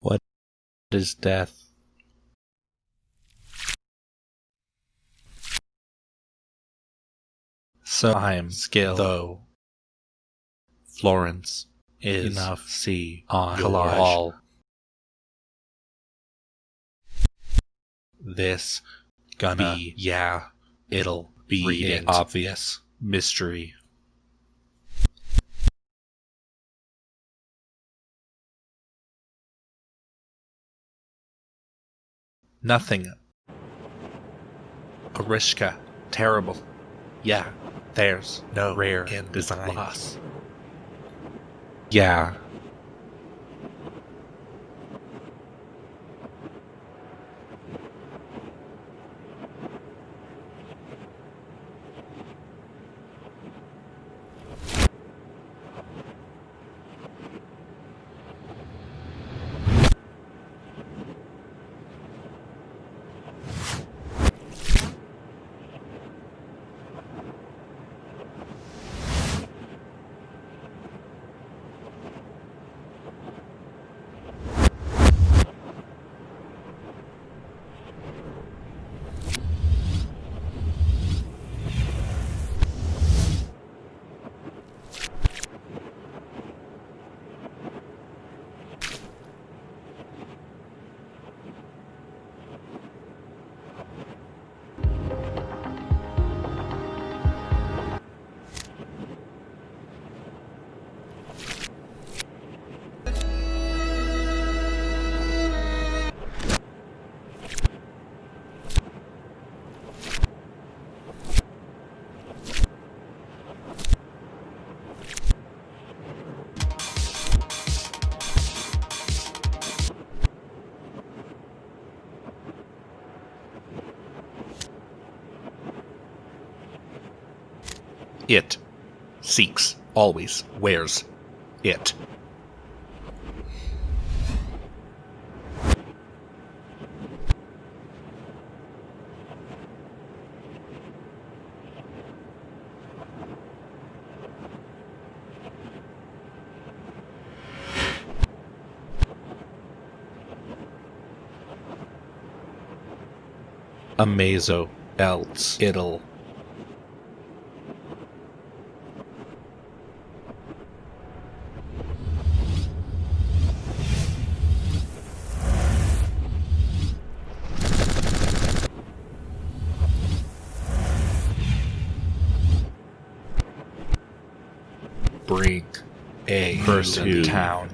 What is death? So I'm skill though. Florence is enough see on collage. wall. This gonna be yeah, it'll be it. obvious mystery. Nothing. Orishka, terrible. Yeah, there's no rare in design. loss. Yeah. It seeks, always wears it. Amazo, else it'll bring to town.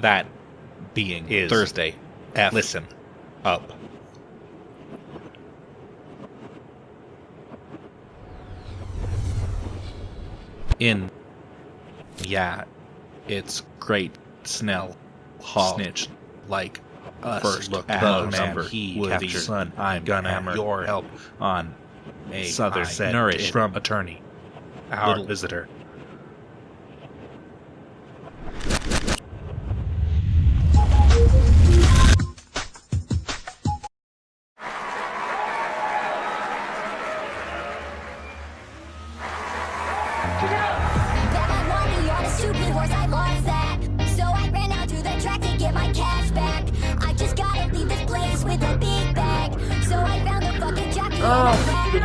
That being Is Thursday. F. Listen up. In yeah, it's great Snell Hall. snitch like us First look at the man he would captured. Son, I'm gonna hammer your help on a Souther I said nourished from attorney. Our Little- visitor. Fucking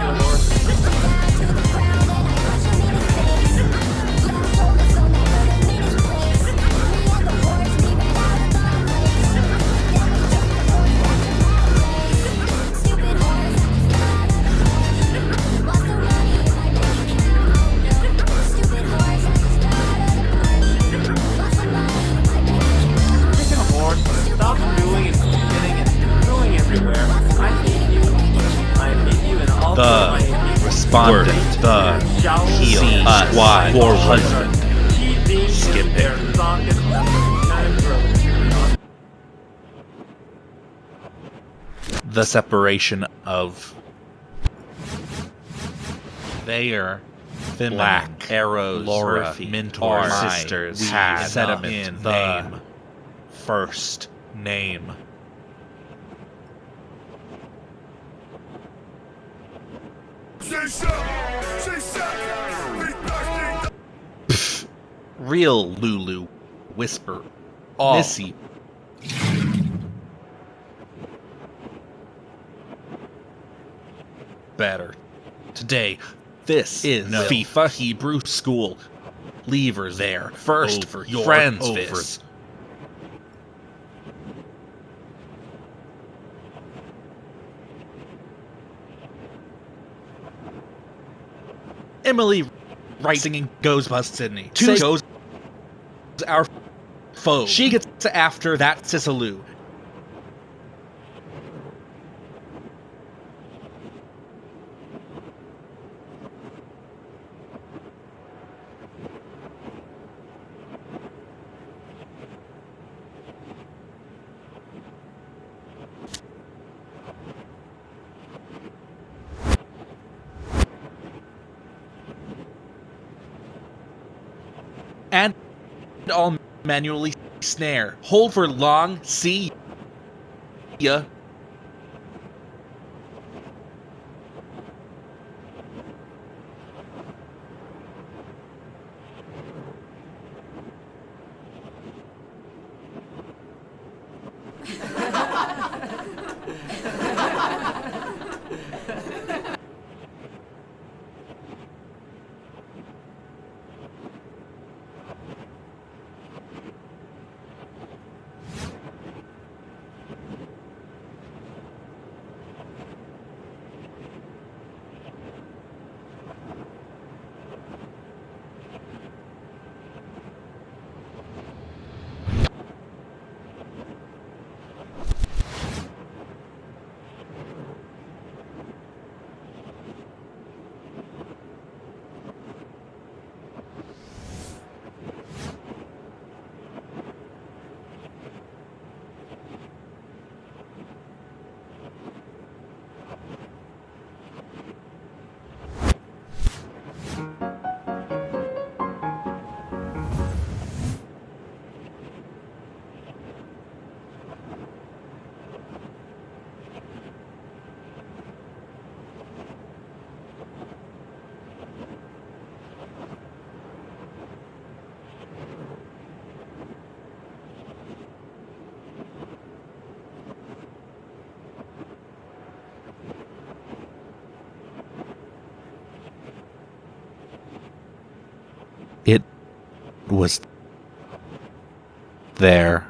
War husband. Skip it. The separation of Thayer, Finland, Black, Arrows, Laura, Murphy, Mentor, our Sisters, we had sediment, in the name, first name. Real Lulu. Whisper. Oh. Missy. Better. Today, this is No. FIFA Hebrew School. Leavers there. First for You're friends. over. This. Emily right singing goes bust Sydney. Two goes our foe. She gets after that Sisaloo. and all manually snare. Hold for long. See ya. It was there.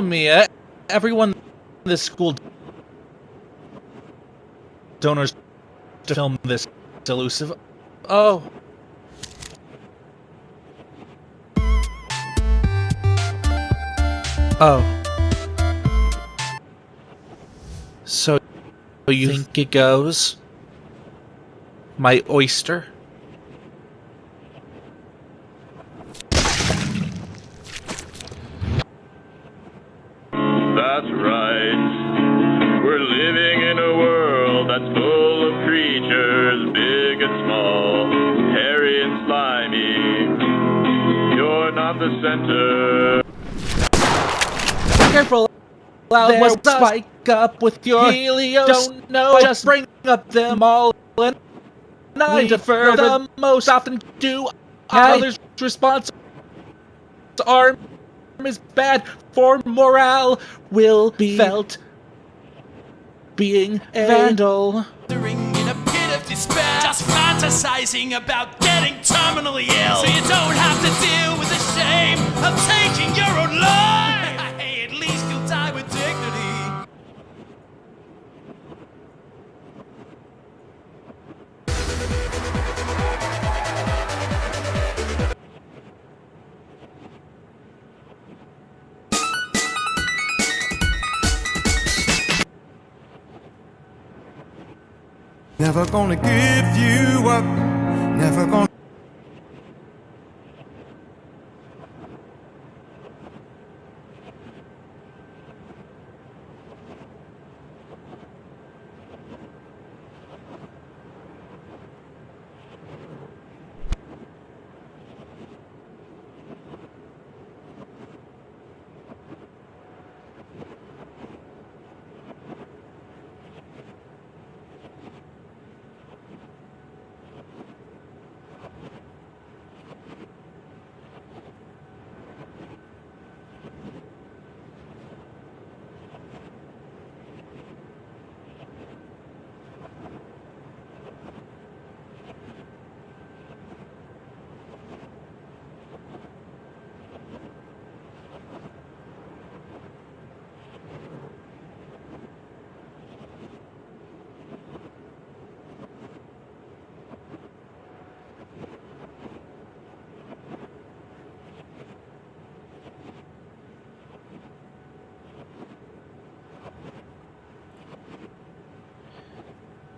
Mia. Everyone in this school donors to film this elusive. Oh. Oh. So you think it goes? My oyster? Living in a world that's full of creatures, big and small, hairy and slimy. You're not the center. Careful. Loud There's will spike up with your Helios. Don't know. Just bring up them all and I We defer defer the most often do Hey. others' response arm is bad for morale will be felt being a vandal. In a pit of despair, just fantasizing about getting terminally ill. So you don't have to deal with the shame of taking your own life. hey, At least you'll die with dignity. Never gonna give you up. Never gonna.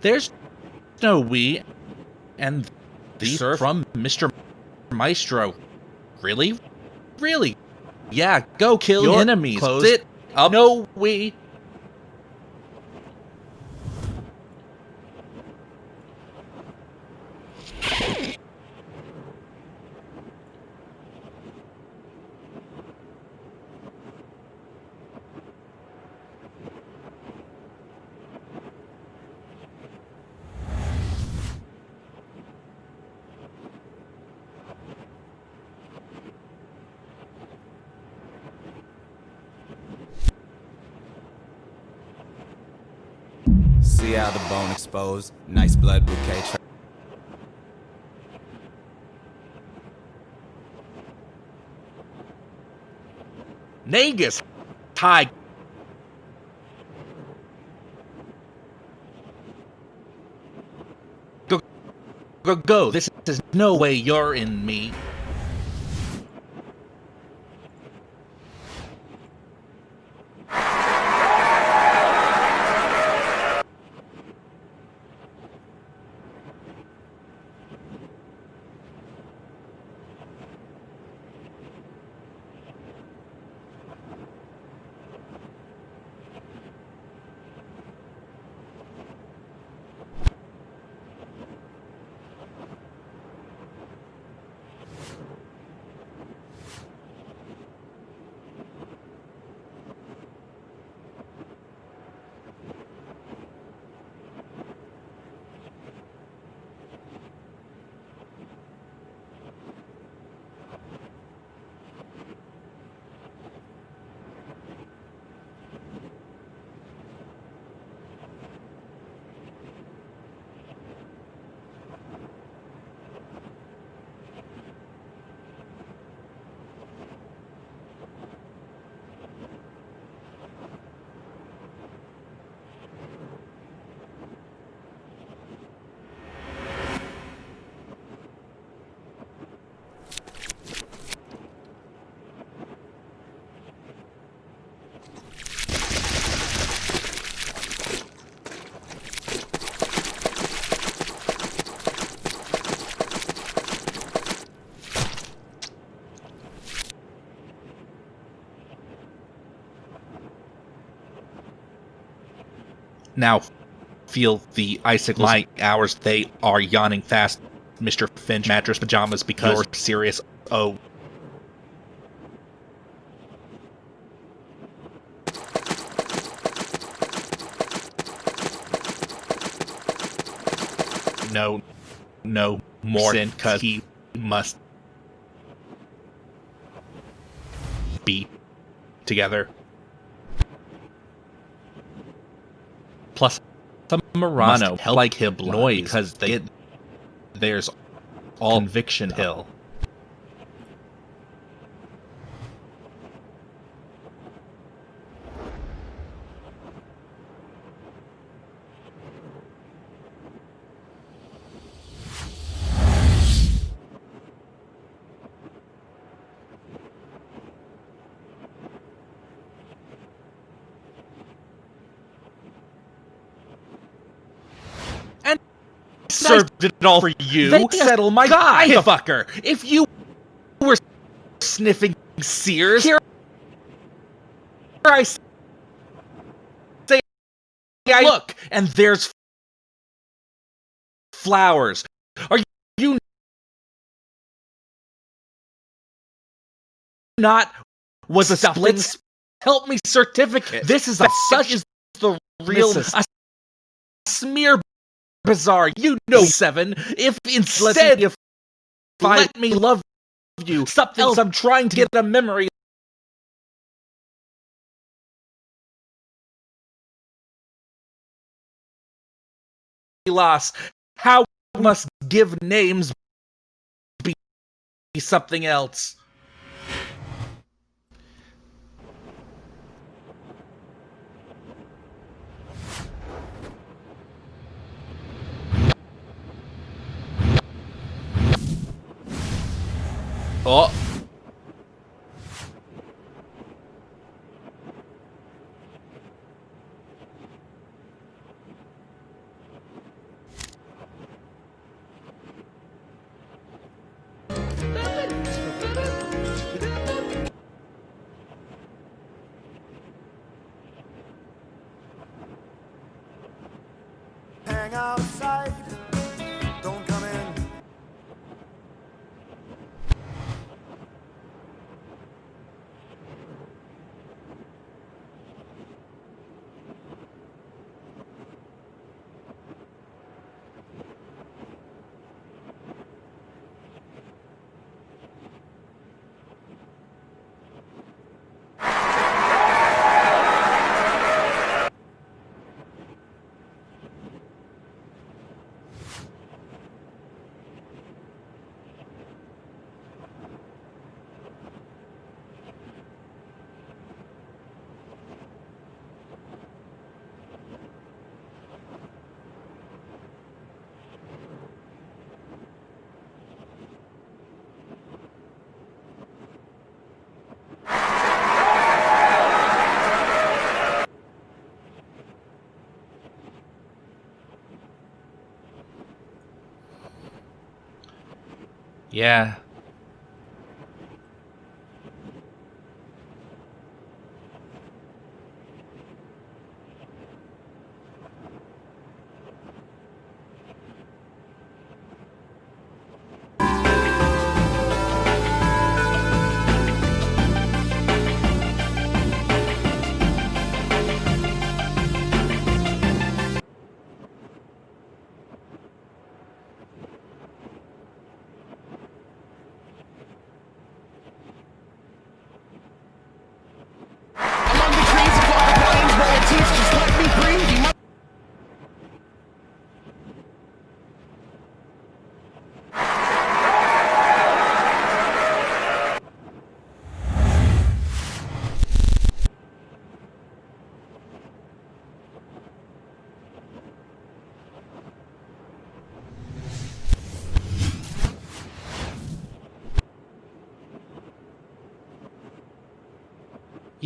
There's no we and these are from Mr. Maestro. Really? Really? Yeah, go kill Your enemies. clothes Sit up. No we. See how the bone exposed? Nice blood bouquet. Nagus. Hi. Go, go, go. This is no way you're in me. Now feel the icicles my hours. They are yawning fast, Mr. Finch. Mattress pajamas because you're serious. Oh. No, no more sin, cause he must be together. Plus, some Murano help like him noise because they there's all conviction hill. Served it all for you. They uh, settle my guy, guy. fucker. If you were sniffing Sears, here I say, I look, and there's flowers. Are you not was a split help me certificate? This is a such is the real a smear bizarre. You know, seven. If instead if let me love you, something else I'm trying to get a memory. Loss. How must give names be something else? Oh. Yeah.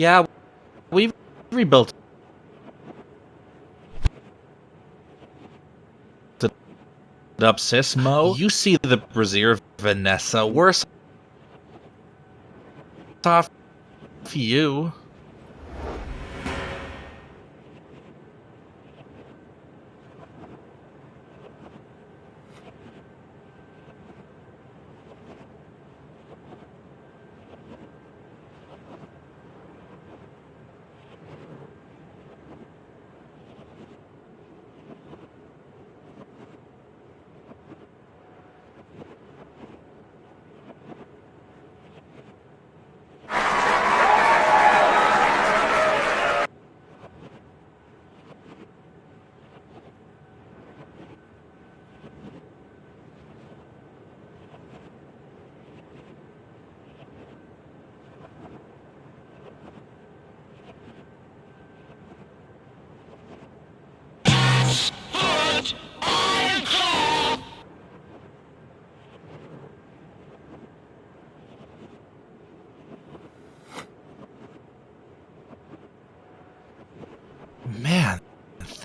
Yeah, we've rebuilt it up, Sismo. You see the brazier Vanessa. Worse off you.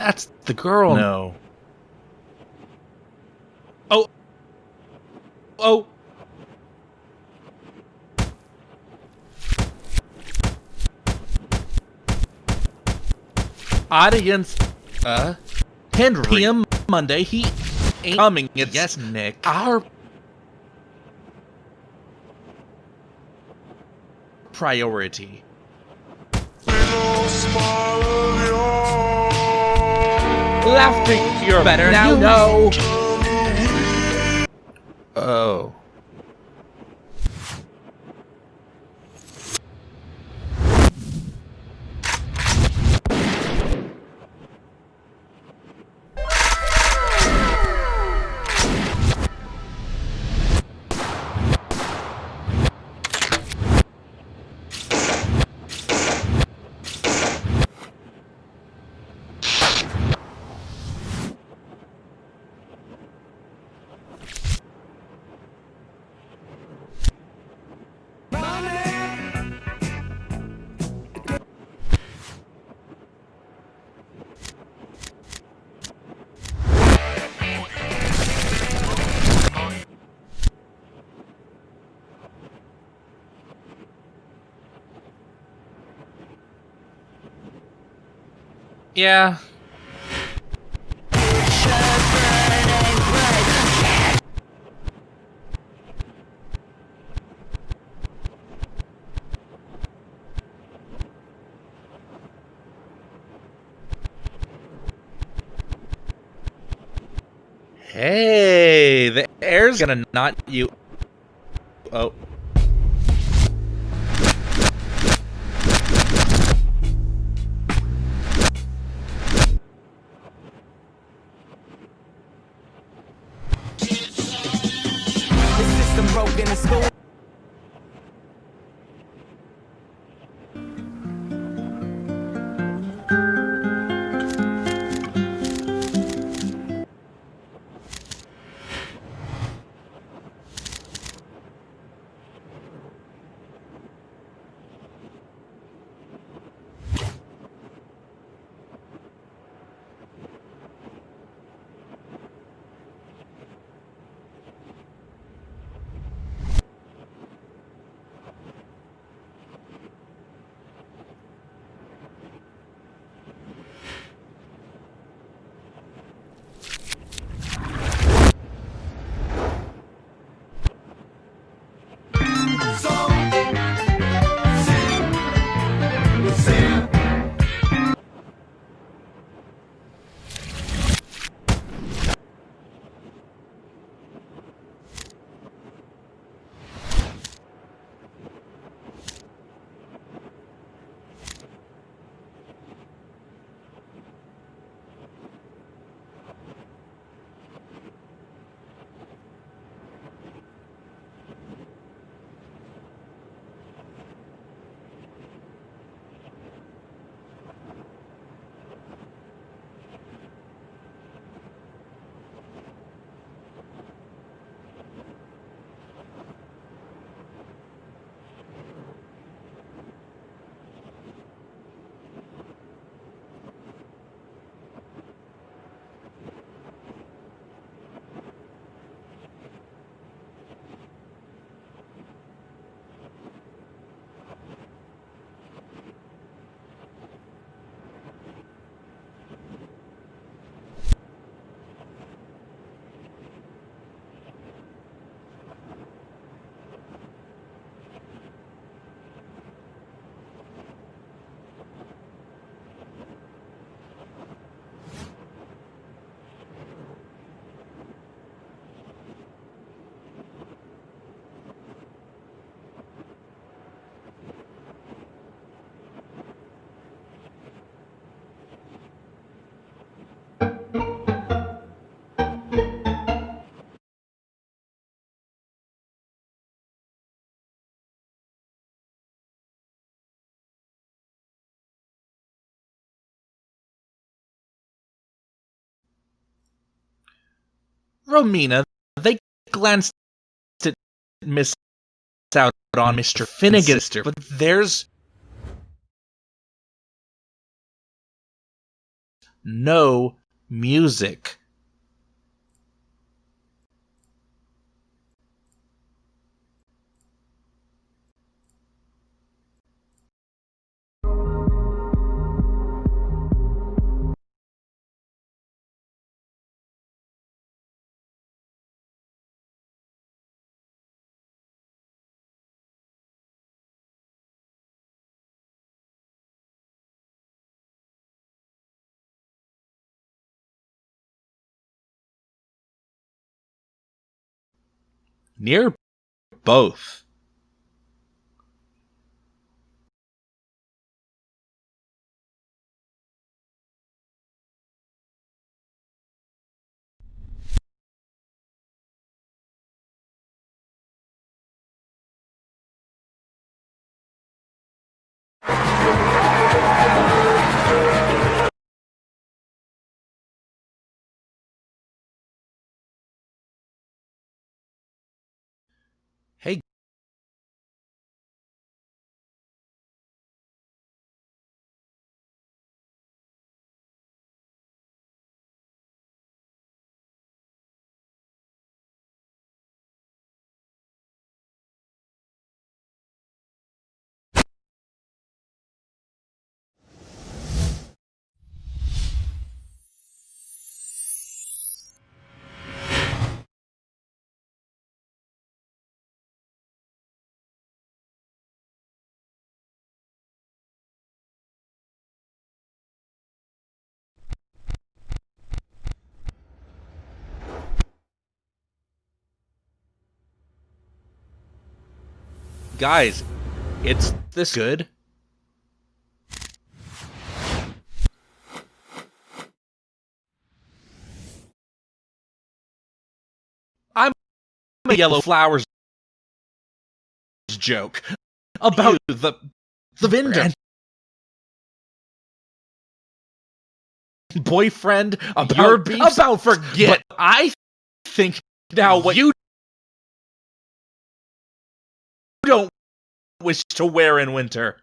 That's the girl. No. Oh. Oh. Audience. Uh. Henry. PM Monday. He ain't coming. It's Yes, Nick. our priority. Laughter, you're better now. You know. Oh. Yeah. Hey, the air's gonna not you. Oh. Broken in school. Romina, they glanced at Miss out on Mr. Finnegan, but there's no music. Near both. Guys, it's this good. I'm a yellow flowers joke about the the vendor and boyfriend about about forget. But I think now what you don't wish to wear in winter.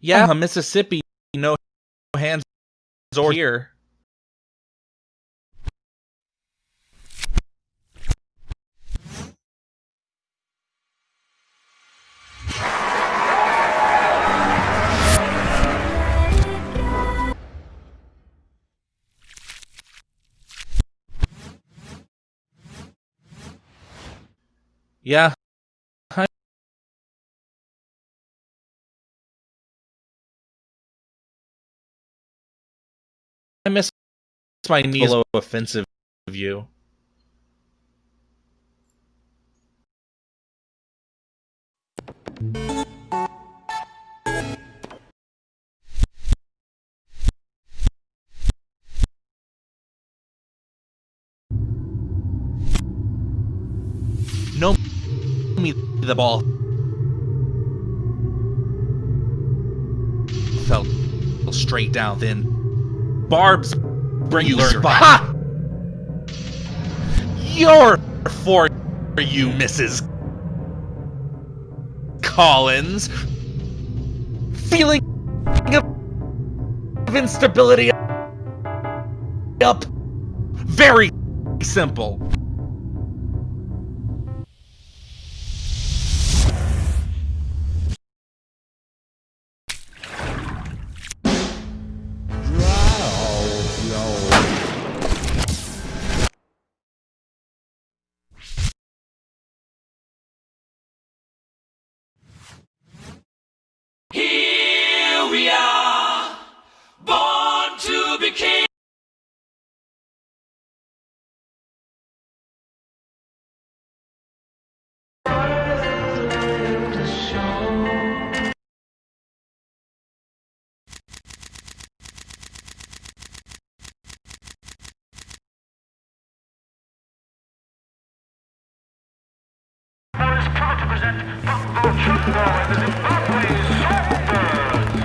Yeah, uh-huh. Mississippi, no hands or here. Yeah. I miss my knees below offensive view. No the ball. Fell straight down then. Barb's bring you spot. Ha! You're for you, Mrs. Collins. Feeling of instability up. Very simple.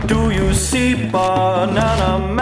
Do you see banana man?